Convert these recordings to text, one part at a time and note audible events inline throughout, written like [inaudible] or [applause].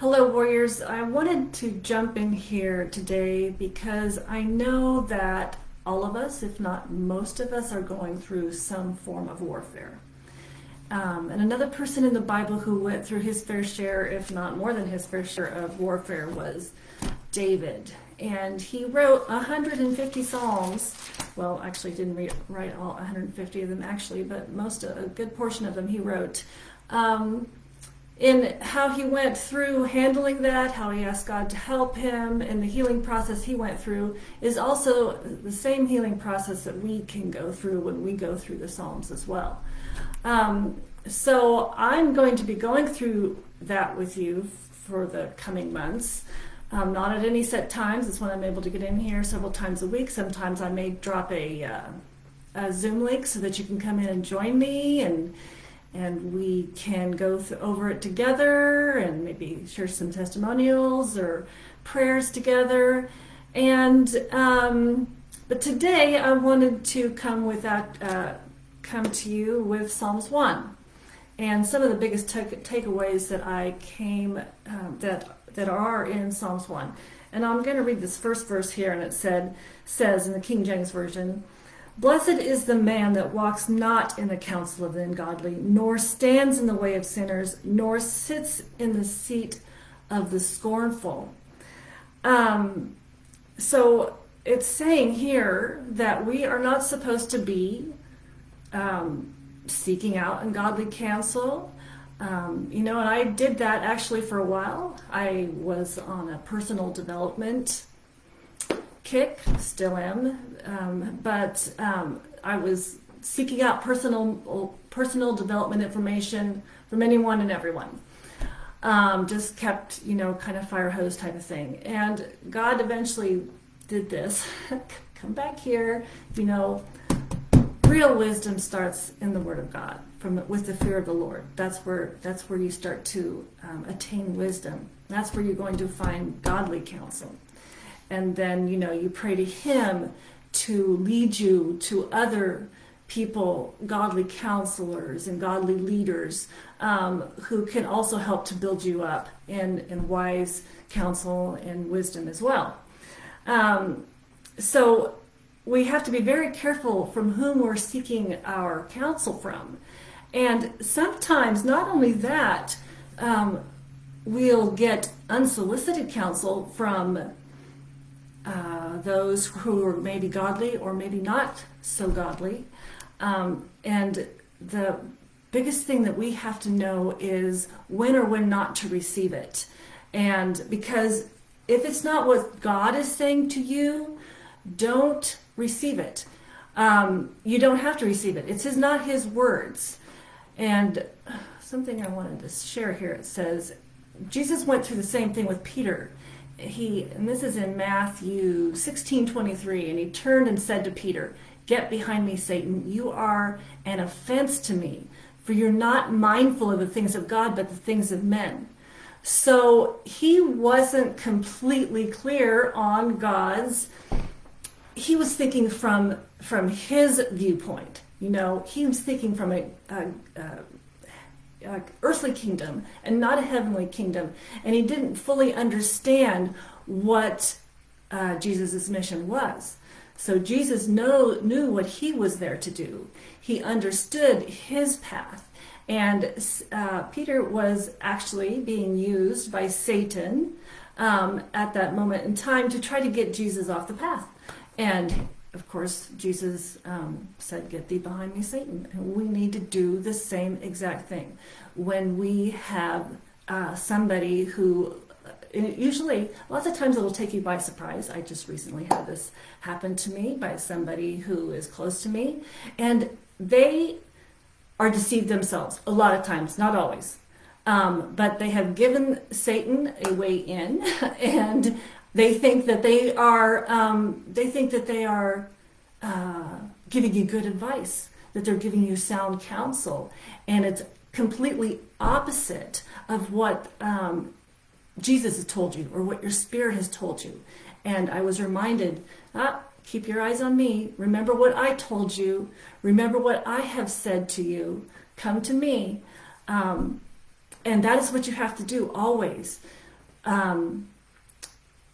Hello, warriors. I wanted to jump in here today because I know that all of us, if not most of us, are going through some form of warfare. Um, and another person in the Bible who went through his fair share, if not more than his fair share of warfare, was David. And he wrote 150 Psalms. Well, actually, didn't write all 150 of them, actually, but most, a good portion of them he wrote. Um, in how he went through handling that, how he asked God to help him, and the healing process he went through is also the same healing process that we can go through when we go through the Psalms as well. Um, so I'm going to be going through that with you for the coming months. Um, not at any set times. It's when I'm able to get in here several times a week. Sometimes I may drop a, uh, a Zoom link so that you can come in and join me and and we can go over it together and maybe share some testimonials or prayers together. And um, but today I wanted to come with that, uh, come to you with Psalms one, and some of the biggest takeaways that I came um, that that are in Psalms one. And I'm going to read this first verse here, and it said says in the King James version. Blessed is the man that walks not in the counsel of the ungodly, nor stands in the way of sinners, nor sits in the seat of the scornful. Um, so it's saying here that we are not supposed to be um, seeking out ungodly counsel. Um, you know, and I did that actually for a while. I was on a personal development kick, still am, um, but um, I was seeking out personal personal development information from anyone and everyone. Um, just kept, you know, kind of fire hose type of thing. And God eventually did this. [laughs] Come back here, you know. Real wisdom starts in the Word of God, from with the fear of the Lord. That's where that's where you start to um, attain wisdom. That's where you're going to find godly counsel and then you know you pray to him to lead you to other people godly counselors and godly leaders um, who can also help to build you up in, in wise counsel and wisdom as well. Um, so we have to be very careful from whom we're seeking our counsel from. And sometimes not only that um, we'll get unsolicited counsel from uh, those who are maybe godly or maybe not so godly. Um, and the biggest thing that we have to know is when or when not to receive it. And because if it's not what God is saying to you, don't receive it. Um, you don't have to receive it. It's his, not his words. And something I wanted to share here, it says, Jesus went through the same thing with Peter he, and this is in Matthew 16, 23, and he turned and said to Peter, Get behind me, Satan. You are an offense to me, for you're not mindful of the things of God, but the things of men. So he wasn't completely clear on God's, he was thinking from, from his viewpoint. You know, he was thinking from a, a, a uh, earthly kingdom and not a heavenly kingdom. And he didn't fully understand what uh, Jesus' mission was. So Jesus know, knew what he was there to do. He understood his path. And uh, Peter was actually being used by Satan um, at that moment in time to try to get Jesus off the path. And of course, Jesus um, said, Get thee behind me, Satan. And we need to do the same exact thing. When we have uh, somebody who, uh, usually, lots of times it'll take you by surprise. I just recently had this happen to me by somebody who is close to me. And they are deceived themselves a lot of times, not always. Um, but they have given Satan a way in, [laughs] and they think that they are, um, they think that they are uh, giving you good advice, that they're giving you sound counsel. And it's completely opposite of what um, Jesus has told you or what your spirit has told you. And I was reminded, ah, keep your eyes on me. Remember what I told you. Remember what I have said to you. Come to me. Um, and that is what you have to do always um,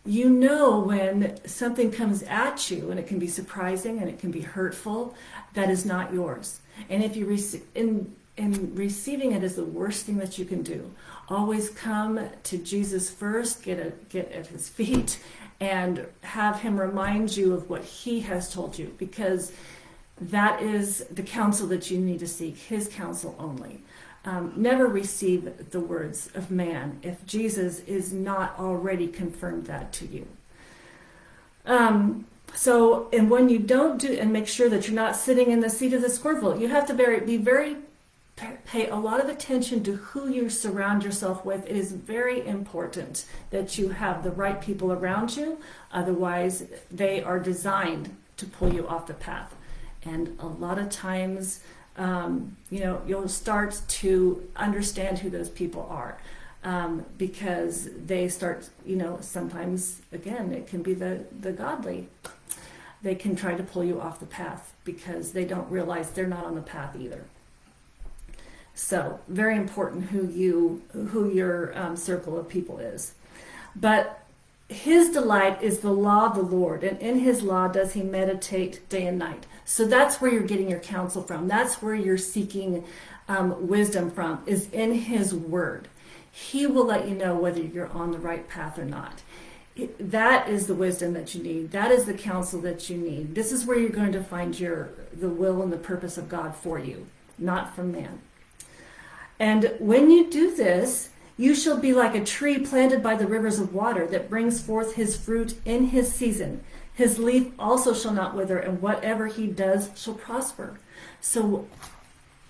you know when something comes at you and it can be surprising and it can be hurtful that is not yours. And if you receive in in receiving it is the worst thing that you can do. Always come to jesus first get a, get at his feet and have him remind you of what he has told you because that is the counsel that you need to seek his counsel only um, never receive the words of man if Jesus is not already confirmed that to you. Um, so, and when you don't do, and make sure that you're not sitting in the seat of the scornful, you have to very, be very, pay a lot of attention to who you surround yourself with. It is very important that you have the right people around you. Otherwise, they are designed to pull you off the path. And a lot of times, um, you know, you'll start to understand who those people are. Um, because they start, you know, sometimes, again, it can be the, the godly. They can try to pull you off the path because they don't realize they're not on the path either. So very important who you, who your um, circle of people is. But his delight is the law of the Lord, and in his law does he meditate day and night. So that's where you're getting your counsel from. That's where you're seeking um, wisdom from, is in his word. He will let you know whether you're on the right path or not. That is the wisdom that you need. That is the counsel that you need. This is where you're going to find your the will and the purpose of God for you, not from man. And when you do this, you shall be like a tree planted by the rivers of water that brings forth his fruit in his season. His leaf also shall not wither, and whatever he does shall prosper. So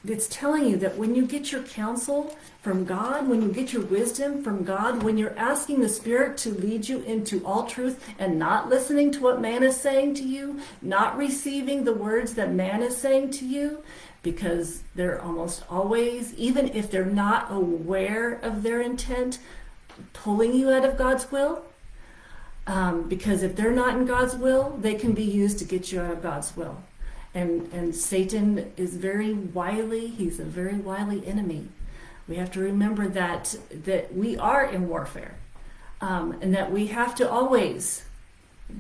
it's telling you that when you get your counsel from God, when you get your wisdom from God, when you're asking the Spirit to lead you into all truth and not listening to what man is saying to you, not receiving the words that man is saying to you, because they're almost always, even if they're not aware of their intent, pulling you out of God's will. Um, because if they're not in God's will, they can be used to get you out of God's will. And, and Satan is very wily. He's a very wily enemy. We have to remember that, that we are in warfare. Um, and that we have to always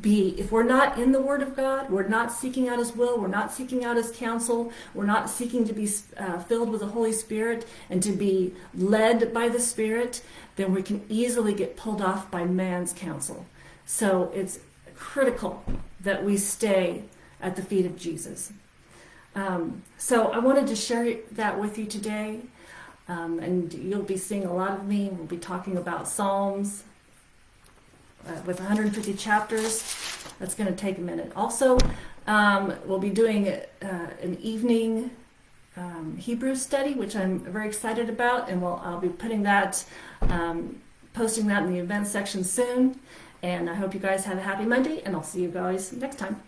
be if we're not in the word of god we're not seeking out his will we're not seeking out his counsel we're not seeking to be uh, filled with the holy spirit and to be led by the spirit then we can easily get pulled off by man's counsel. So it's critical that we stay at the feet of jesus. Um, so i wanted to share that with you today. Um, and you'll be seeing a lot of me. We'll be talking about psalms uh, with 150 chapters. That's going to take a minute. Also, um, we'll be doing uh, an evening um, Hebrew study, which I'm very excited about, and we'll, I'll be putting that, um, posting that in the events section soon. And I hope you guys have a happy Monday, and I'll see you guys next time.